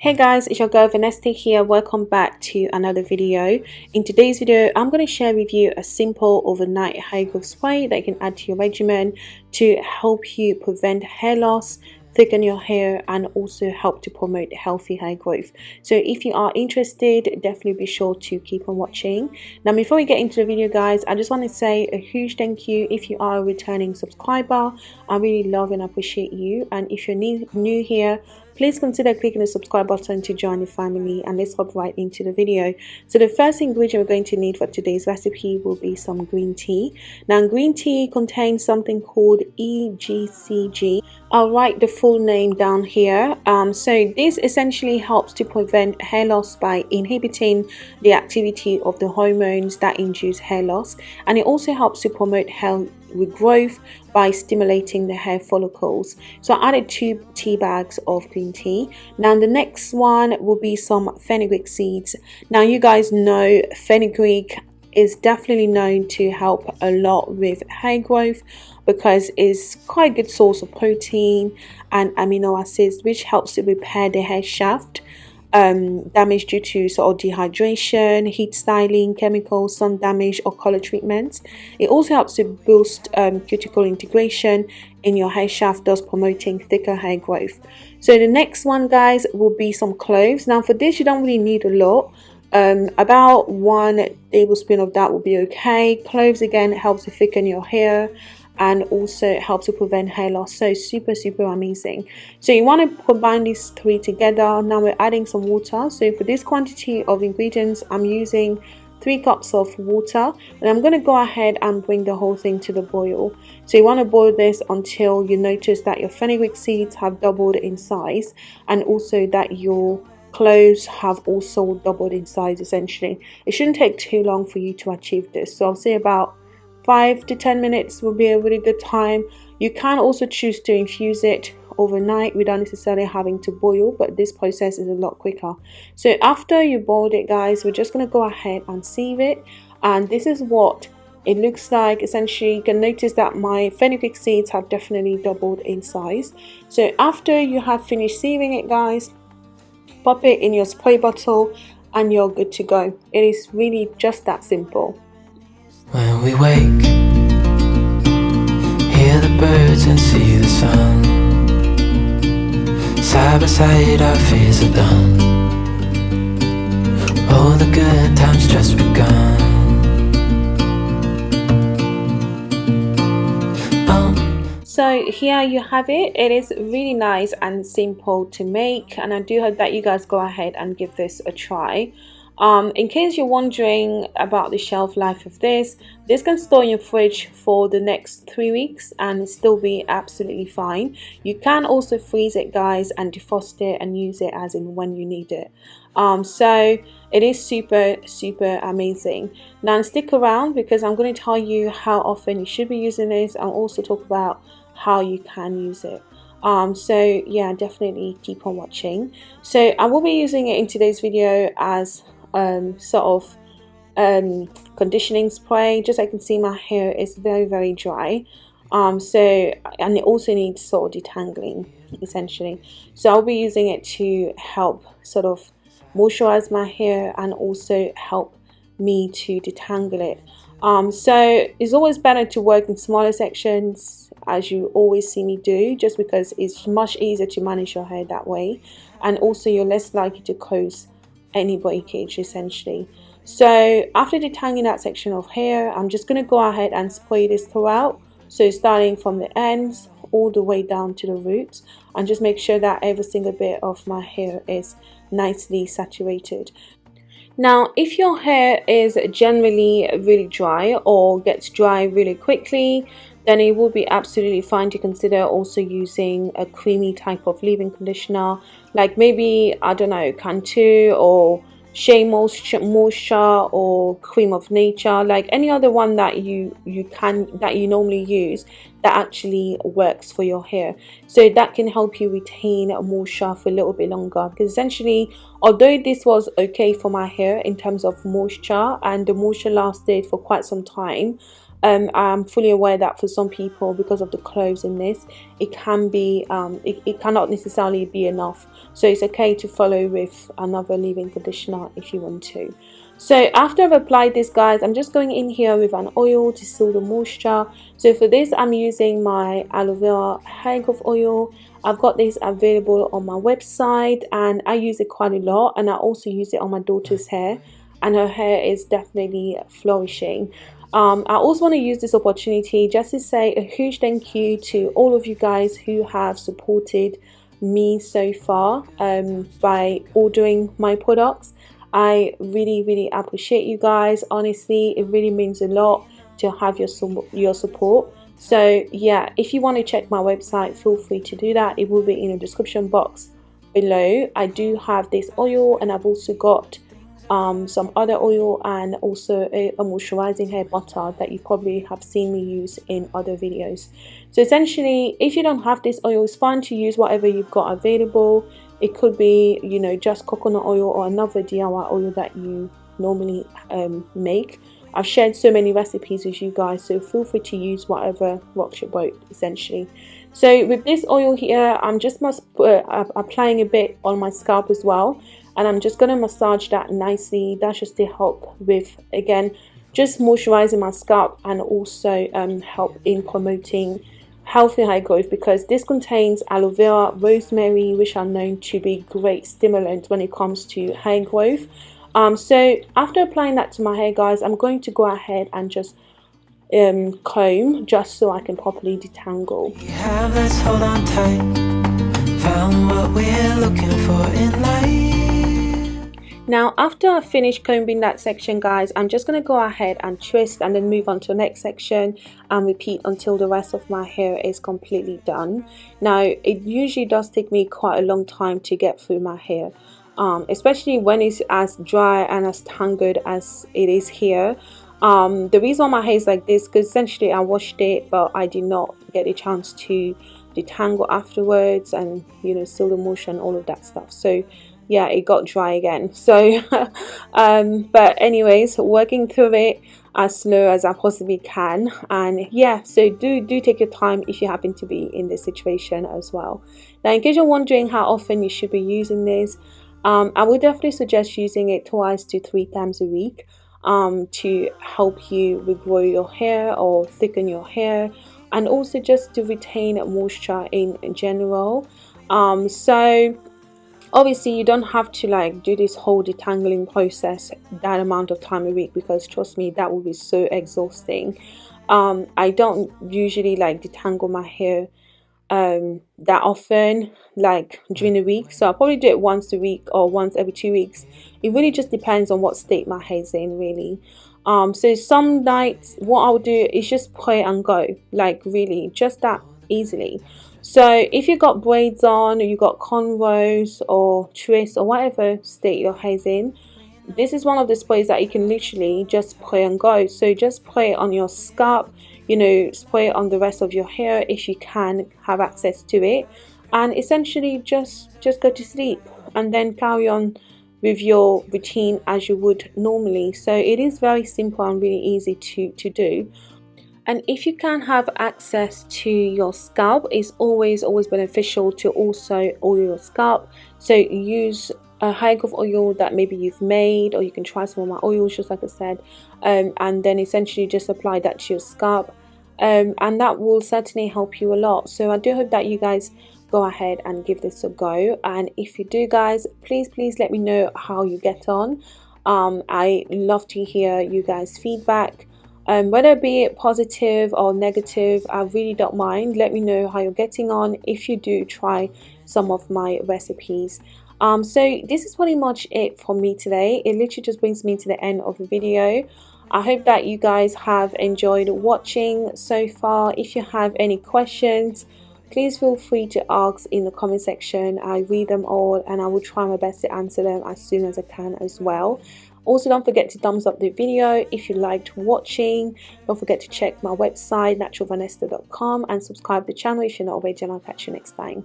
Hey guys, it's your girl Vanessa here. Welcome back to another video. In today's video, I'm going to share with you a simple overnight hair growth spray that you can add to your regimen to help you prevent hair loss, thicken your hair and also help to promote healthy hair growth so if you are interested definitely be sure to keep on watching now before we get into the video guys i just want to say a huge thank you if you are a returning subscriber i really love and appreciate you and if you're new, new here please consider clicking the subscribe button to join the family and let's hop right into the video. So the first ingredient we're going to need for today's recipe will be some green tea. Now green tea contains something called egcg i'll write the full name down here. Um, so this essentially helps to prevent hair loss by inhibiting the activity of the hormones that induce hair loss and it also helps to promote health regrowth by stimulating the hair follicles. So i added two tea bags of green tea. Now the next one will be some fenugreek seeds. Now you guys know fenugreek is definitely known to help a lot with hair growth because it's quite a good source of protein and amino acids which helps to repair the hair shaft um, damage due to sort of dehydration, heat styling, chemicals, sun damage or color treatments. It also helps to boost um, cuticle integration in your hair shaft thus promoting thicker hair growth. So the next one guys will be some cloves. Now for this you don't really need a lot. Um, about one tablespoon of that will be okay. Cloves again helps to thicken your hair and also helps to prevent hair loss. So super super amazing. So you want to combine these three together. Now we're adding some water. So for this quantity of ingredients i'm using three cups of water and i'm going to go ahead and bring the whole thing to the boil. So you want to boil this until you notice that your fenugreek seeds have doubled in size and also that your cloves have also doubled in size essentially. It shouldn't take too long for you to achieve this. So i'll say about 5 to 10 minutes will be a really good time. You can also choose to infuse it overnight without necessarily having to boil but this process is a lot quicker. So after you boiled it guys we're just going to go ahead and sieve it. And this is what it looks like. Essentially you can notice that my fenugreek seeds have definitely doubled in size. So after you have finished sieving it guys pop it in your spray bottle and you're good to go. It is really just that simple. When we wake birds and see the sun Side by side our fears are done All the good times just begun um. So here you have it. It is really nice and simple to make and I do hope that you guys go ahead and give this a try. Um, in case you're wondering about the shelf life of this, this can store in your fridge for the next three weeks and still be absolutely fine. You can also freeze it guys and defrost it and use it as in when you need it. Um, so it is super super amazing. Now stick around because I'm going to tell you how often you should be using this and also talk about how you can use it um so yeah definitely keep on watching so i will be using it in today's video as um, sort of um, conditioning spray. Just so I can see my hair is very very dry. Um, so and it also needs sort of detangling essentially. So I'll be using it to help sort of moisturize my hair and also help me to detangle it. Um, so it's always better to work in smaller sections as you always see me do just because it's much easier to manage your hair that way. And also you're less likely to cause any breakage essentially. So after detangling that section of hair I'm just going to go ahead and spray this throughout. So starting from the ends all the way down to the roots and just make sure that every single bit of my hair is nicely saturated. Now if your hair is generally really dry or gets dry really quickly then it will be absolutely fine to consider also using a creamy type of leave-in conditioner like maybe I don't know Cantu or Shea Moisture or Cream of Nature like any other one that you you can that you normally use that actually works for your hair. So that can help you retain more moisture for a little bit longer. Because essentially although this was okay for my hair in terms of moisture and the moisture lasted for quite some time um, I'm fully aware that for some people because of the cloves in this it can be um, it, it cannot necessarily be enough. So it's okay to follow with another leave-in conditioner if you want to so after I've applied this guys I'm just going in here with an oil to seal the moisture. So for this I'm using my aloe vera hair growth oil. I've got this available on my website and I use it quite a lot and I also use it on my daughter's hair and her hair is definitely flourishing. Um, I also want to use this opportunity just to say a huge thank you to all of you guys who have supported me so far um, by ordering my products. I really, really appreciate you guys. Honestly, it really means a lot to have your, your support. So yeah, if you want to check my website, feel free to do that. It will be in the description box below. I do have this oil and I've also got um, some other oil and also a, a, moisturizing hair butter that you probably have seen me use in other videos so essentially if you don't have this oil it's fine to use whatever you've got available it could be you know just coconut oil or another DIY oil that you normally um, make. I've shared so many recipes with you guys so feel free to use whatever rocks your boat essentially. So with this oil here I'm just uh, applying a bit on my scalp as well and I'm just going to massage that nicely. That should still help with again just moisturizing my scalp and also um, help in promoting healthy hair growth because this contains aloe vera rosemary which are known to be great stimulants when it comes to hair growth. Um, so after applying that to my hair guys I'm going to go ahead and just um, comb just so I can properly detangle. Yeah, now after I finish combing that section guys, I'm just going to go ahead and twist and then move on to the next section and repeat until the rest of my hair is completely done. Now it usually does take me quite a long time to get through my hair. Um, especially when it's as dry and as tangled as it is here. Um, the reason why my hair is like this because essentially I washed it but I did not get a chance to detangle afterwards and you know seal the motion all of that stuff so yeah it got dry again. So um, but anyways working through it as slow as I possibly can. And yeah so do do take your time if you happen to be in this situation as well. Now in case you're wondering how often you should be using this um, I would definitely suggest using it twice to three times a week um, to help you regrow your hair or thicken your hair and also just to retain moisture in general. Um, so obviously you don't have to like do this whole detangling process that amount of time a week because trust me that would be so exhausting. Um, I don't usually like detangle my hair um, that often like during the week. So I'll probably do it once a week or once every two weeks. It really just depends on what state my hair's in really. Um, so some nights what I'll do is just pray and go like really just that easily so if you've got braids on or you got cornrows or twists or whatever state your hair's in this is one of the sprays that you can literally just spray and go. So just spray on your scalp you know spray it on the rest of your hair if you can have access to it. And essentially just just go to sleep and then carry on with your routine as you would normally. So it is very simple and really easy to to do and if you can have access to your scalp it's always always beneficial to also oil your scalp. So use a hair growth oil that maybe you've made or you can try some of my oils just like I said. Um, and then essentially just apply that to your scalp. Um, and that will certainly help you a lot. So I do hope that you guys go ahead and give this a go. And if you do guys please please let me know how you get on. Um, I love to hear you guys feedback um, whether it be positive or negative I really don't mind. Let me know how you're getting on if you do try some of my recipes. Um, so this is pretty much it for me today. It literally just brings me to the end of the video. I hope that you guys have enjoyed watching so far. If you have any questions please feel free to ask in the comment section. I read them all and I will try my best to answer them as soon as I can as well also don't forget to thumbs up the video if you liked watching. Don't forget to check my website naturalvanessa.com and subscribe the channel if you're not already and I'll catch you next time